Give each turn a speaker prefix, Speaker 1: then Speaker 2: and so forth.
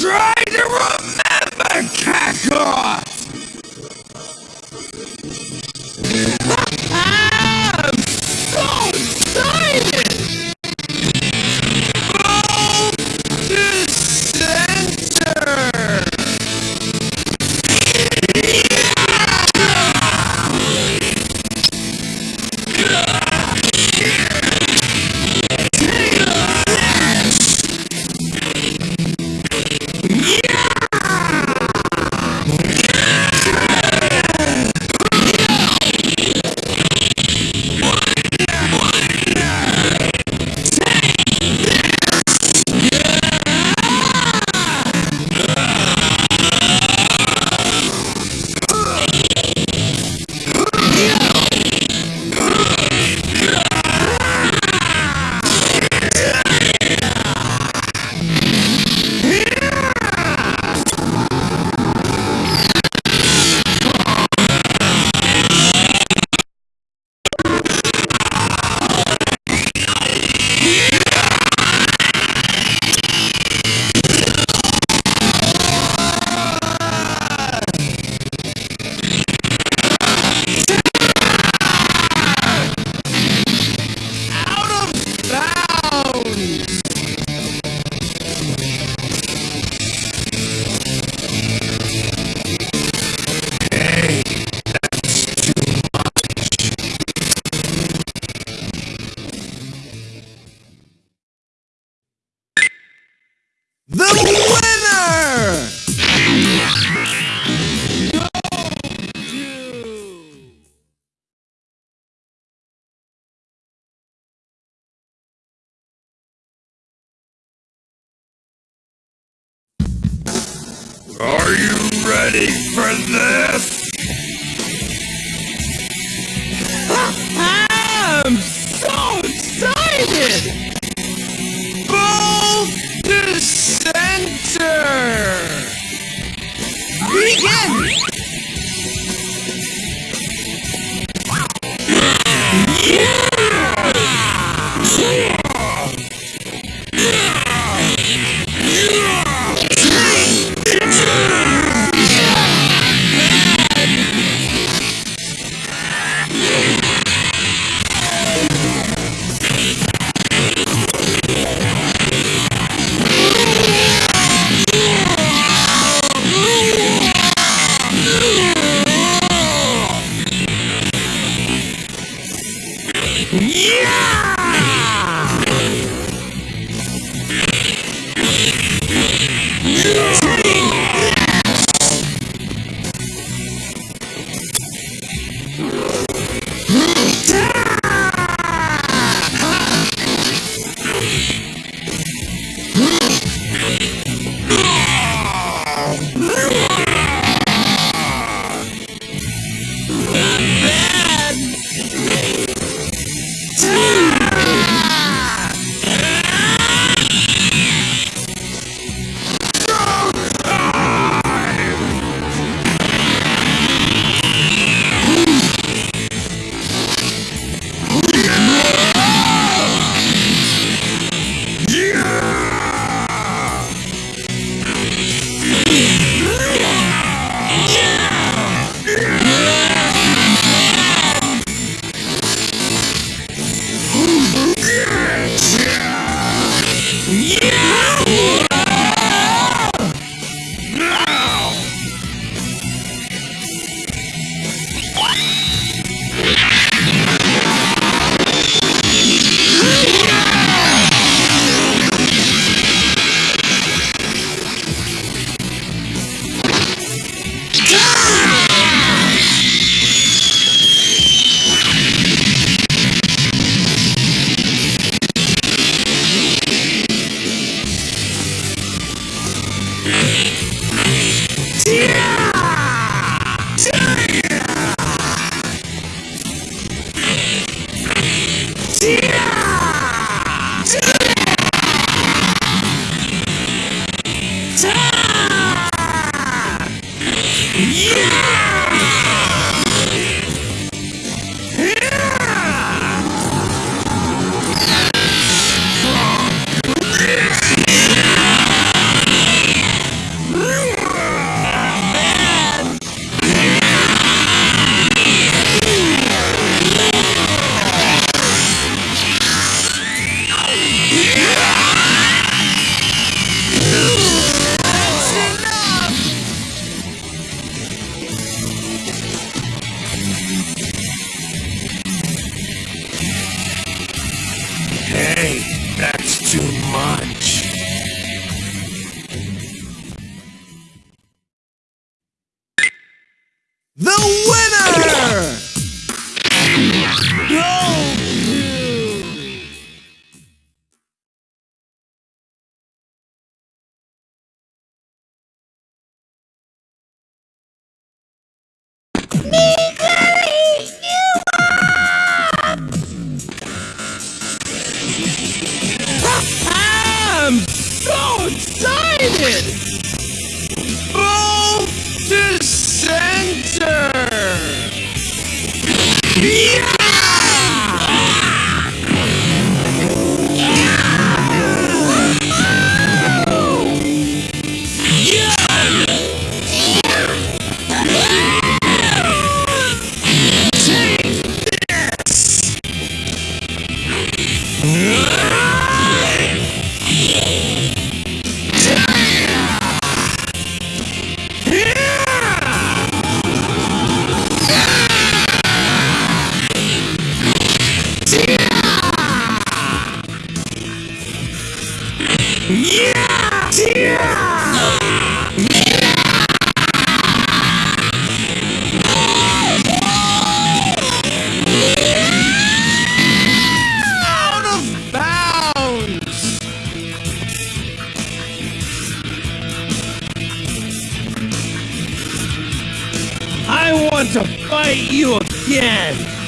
Speaker 1: Try to remember, Kakarot! The winner! Are you ready for this? Yeah! I want to fight you again!